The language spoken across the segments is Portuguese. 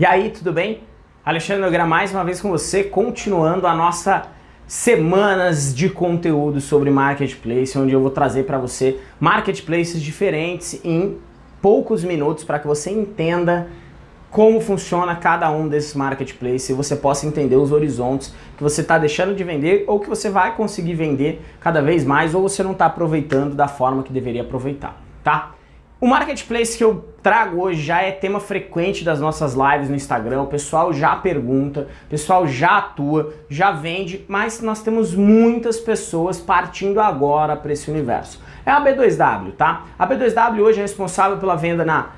E aí, tudo bem? Alexandre Nogueira mais uma vez com você, continuando a nossa semanas de conteúdo sobre Marketplace, onde eu vou trazer para você marketplaces diferentes em poucos minutos para que você entenda como funciona cada um desses marketplaces e você possa entender os horizontes que você está deixando de vender ou que você vai conseguir vender cada vez mais ou você não está aproveitando da forma que deveria aproveitar, tá? O marketplace que eu trago hoje já é tema frequente das nossas lives no Instagram, o pessoal já pergunta, o pessoal já atua, já vende, mas nós temos muitas pessoas partindo agora para esse universo. É a B2W, tá? A B2W hoje é responsável pela venda na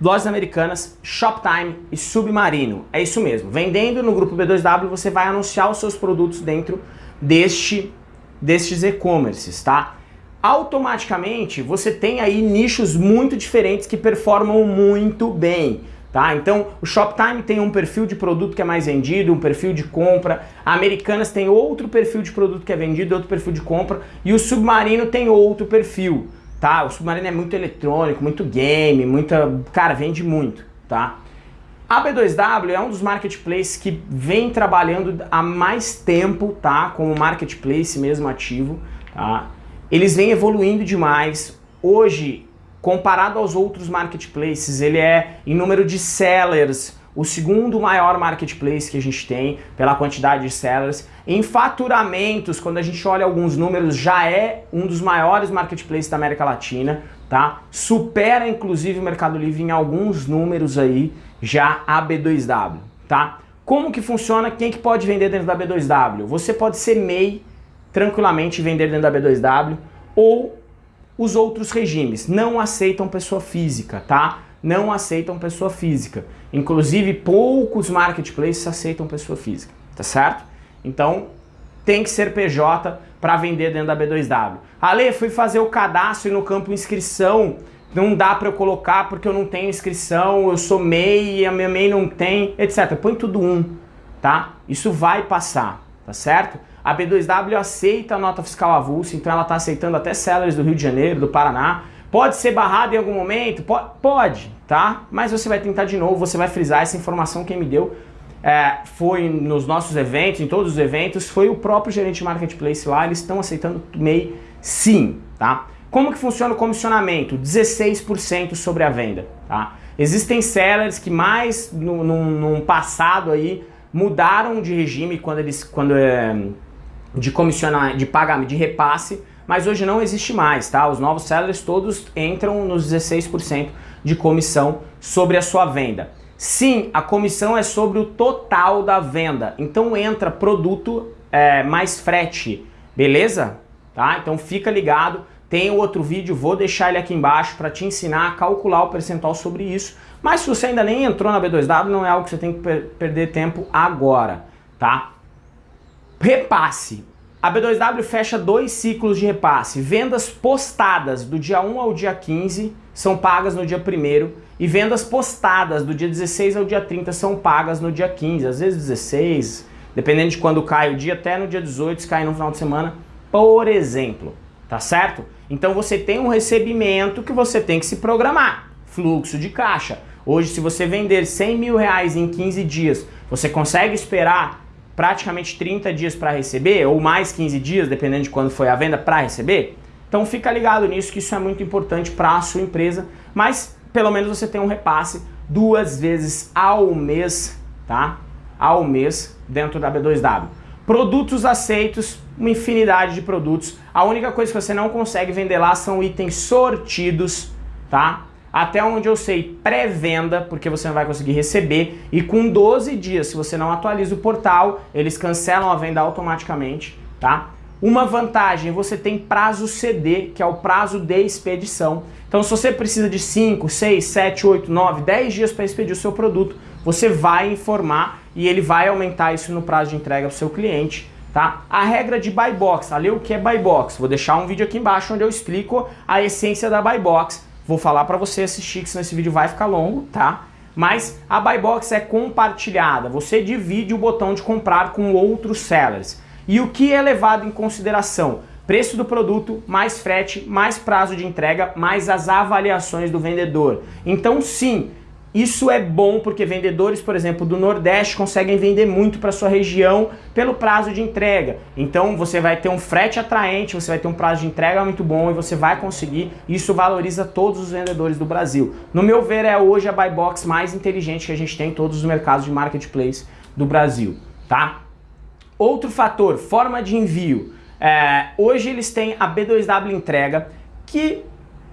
Lojas Americanas, Shoptime e Submarino. É isso mesmo. Vendendo no grupo B2W, você vai anunciar os seus produtos dentro deste, destes e-commerces, tá? Automaticamente você tem aí nichos muito diferentes que performam muito bem. Tá? Então o Shoptime tem um perfil de produto que é mais vendido, um perfil de compra, a Americanas tem outro perfil de produto que é vendido, outro perfil de compra, e o Submarino tem outro perfil. Tá? O Submarino é muito eletrônico, muito game, muita. Cara, vende muito. Tá? A B2W é um dos marketplaces que vem trabalhando há mais tempo, tá? Como marketplace mesmo ativo, tá? Eles vêm evoluindo demais. Hoje, comparado aos outros marketplaces, ele é em número de sellers, o segundo maior marketplace que a gente tem pela quantidade de sellers. Em faturamentos, quando a gente olha alguns números, já é um dos maiores marketplaces da América Latina, tá? Supera inclusive o Mercado Livre em alguns números aí, já a B2W, tá? Como que funciona? Quem que pode vender dentro da B2W? Você pode ser MEI tranquilamente vender dentro da B2W ou os outros regimes não aceitam pessoa física, tá? Não aceitam pessoa física. Inclusive, poucos marketplaces aceitam pessoa física, tá certo? Então, tem que ser PJ para vender dentro da B2W. Ale, fui fazer o cadastro e no campo inscrição não dá para eu colocar porque eu não tenho inscrição, eu sou MEI a minha MEI não tem, etc. Põe tudo um, tá? Isso vai passar, tá certo? A B2W aceita a nota fiscal avulsa, então ela está aceitando até sellers do Rio de Janeiro, do Paraná. Pode ser barrado em algum momento? Pode, tá? Mas você vai tentar de novo, você vai frisar essa informação quem me deu. É, foi nos nossos eventos, em todos os eventos, foi o próprio gerente de marketplace lá, eles estão aceitando MEI sim, tá? Como que funciona o comissionamento? 16% sobre a venda, tá? Existem sellers que mais no, num, passado aí mudaram de regime quando eles quando é, de comissionar, de pagamento, de repasse, mas hoje não existe mais, tá? Os novos sellers todos entram nos 16% de comissão sobre a sua venda. Sim, a comissão é sobre o total da venda, então entra produto é, mais frete, beleza? Tá? Então fica ligado, tem outro vídeo, vou deixar ele aqui embaixo para te ensinar a calcular o percentual sobre isso, mas se você ainda nem entrou na B2W, não é algo que você tem que per perder tempo agora, tá? Repasse. A B2W fecha dois ciclos de repasse. Vendas postadas do dia 1 ao dia 15 são pagas no dia 1 e vendas postadas do dia 16 ao dia 30 são pagas no dia 15, às vezes 16, dependendo de quando cai o dia, até no dia 18, se cai no final de semana, por exemplo, tá certo? Então você tem um recebimento que você tem que se programar, fluxo de caixa. Hoje, se você vender 100 mil reais em 15 dias, você consegue esperar praticamente 30 dias para receber, ou mais 15 dias, dependendo de quando foi a venda, para receber. Então fica ligado nisso, que isso é muito importante para a sua empresa, mas pelo menos você tem um repasse duas vezes ao mês, tá? Ao mês dentro da B2W. Produtos aceitos, uma infinidade de produtos. A única coisa que você não consegue vender lá são itens sortidos, tá? Até onde eu sei, pré-venda, porque você não vai conseguir receber, e com 12 dias, se você não atualiza o portal, eles cancelam a venda automaticamente, tá? Uma vantagem, você tem prazo CD, que é o prazo de expedição. Então, se você precisa de 5, 6, 7, 8, 9, 10 dias para expedir o seu produto, você vai informar e ele vai aumentar isso no prazo de entrega para o seu cliente. Tá? A regra de buy box, ali o que é buy box? Vou deixar um vídeo aqui embaixo onde eu explico a essência da buy box Vou falar para você assistir, que senão esse vídeo vai ficar longo, tá? Mas a buy box é compartilhada, você divide o botão de comprar com outros sellers. E o que é levado em consideração? Preço do produto, mais frete, mais prazo de entrega, mais as avaliações do vendedor. Então sim, Isso é bom porque vendedores, por exemplo, do Nordeste conseguem vender muito para sua região pelo prazo de entrega. Então você vai ter um frete atraente, você vai ter um prazo de entrega muito bom e você vai conseguir. Isso valoriza todos os vendedores do Brasil. No meu ver, é hoje a buy box mais inteligente que a gente tem em todos os mercados de marketplace do Brasil, tá? Outro fator, forma de envio. É, hoje eles têm a B2W entrega que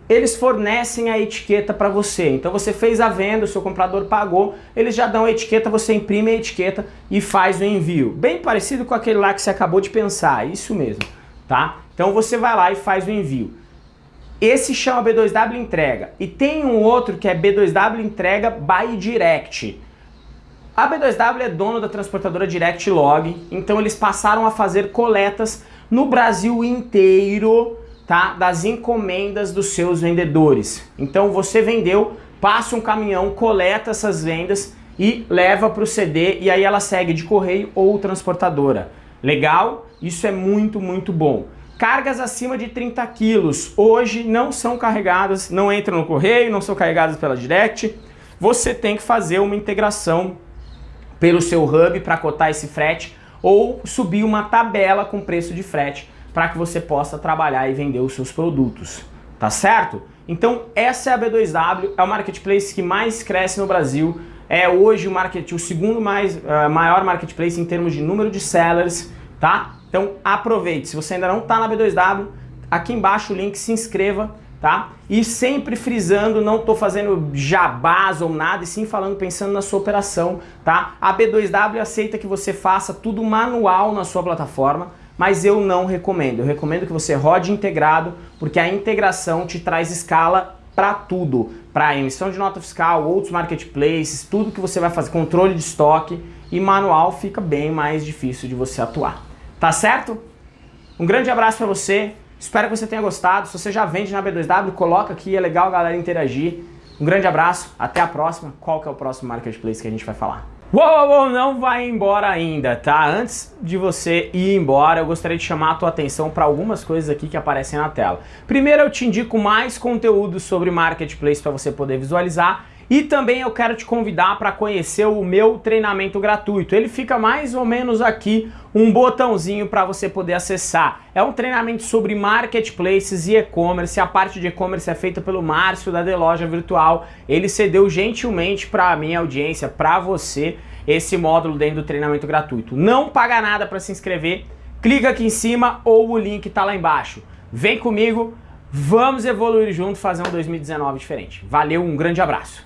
eles fornecem a etiqueta para você. Então você fez a venda, o seu comprador pagou, eles já dão a etiqueta, você imprime a etiqueta e faz o envio. Bem parecido com aquele lá que você acabou de pensar, isso mesmo, tá? Então você vai lá e faz o envio. Esse chama B2W entrega. E tem um outro que é B2W entrega by direct. A B2W é dono da transportadora Direct Log, então eles passaram a fazer coletas no Brasil inteiro tá, das encomendas dos seus vendedores. Então você vendeu, passa um caminhão, coleta essas vendas e leva para o CD e aí ela segue de correio ou transportadora. Legal? Isso é muito, muito bom. Cargas acima de 30 quilos hoje não são carregadas, não entram no correio, não são carregadas pela Direct. Você tem que fazer uma integração pelo seu hub para cotar esse frete ou subir uma tabela com preço de frete para que você possa trabalhar e vender os seus produtos, tá certo? Então essa é a B2W, é o marketplace que mais cresce no Brasil, é hoje o, market, o segundo mais, uh, maior marketplace em termos de número de sellers, tá? Então aproveite, se você ainda não está na B2W, aqui embaixo o link, se inscreva, tá? E sempre frisando, não estou fazendo jabás ou nada, e sim falando, pensando na sua operação, tá? A B2W aceita que você faça tudo manual na sua plataforma, mas eu não recomendo. Eu recomendo que você rode integrado, porque a integração te traz escala para tudo, para emissão de nota fiscal, outros marketplaces, tudo que você vai fazer, controle de estoque e manual fica bem mais difícil de você atuar. Tá certo? Um grande abraço para você, espero que você tenha gostado. Se você já vende na B2W, coloca aqui, é legal a galera interagir. Um grande abraço, até a próxima. Qual que é o próximo marketplace que a gente vai falar? Uou, uou, não vai embora ainda, tá? Antes de você ir embora, eu gostaria de chamar a tua atenção para algumas coisas aqui que aparecem na tela. Primeiro, eu te indico mais conteúdo sobre Marketplace para você poder visualizar e também eu quero te convidar para conhecer o meu treinamento gratuito. Ele fica mais ou menos aqui, um botãozinho para você poder acessar. É um treinamento sobre marketplaces e e-commerce. A parte de e-commerce é feita pelo Márcio da The Loja Virtual. Ele cedeu gentilmente para a minha audiência, para você, esse módulo dentro do treinamento gratuito. Não paga nada para se inscrever. Clica aqui em cima ou o link está lá embaixo. Vem comigo, vamos evoluir junto, fazer um 2019 diferente. Valeu, um grande abraço.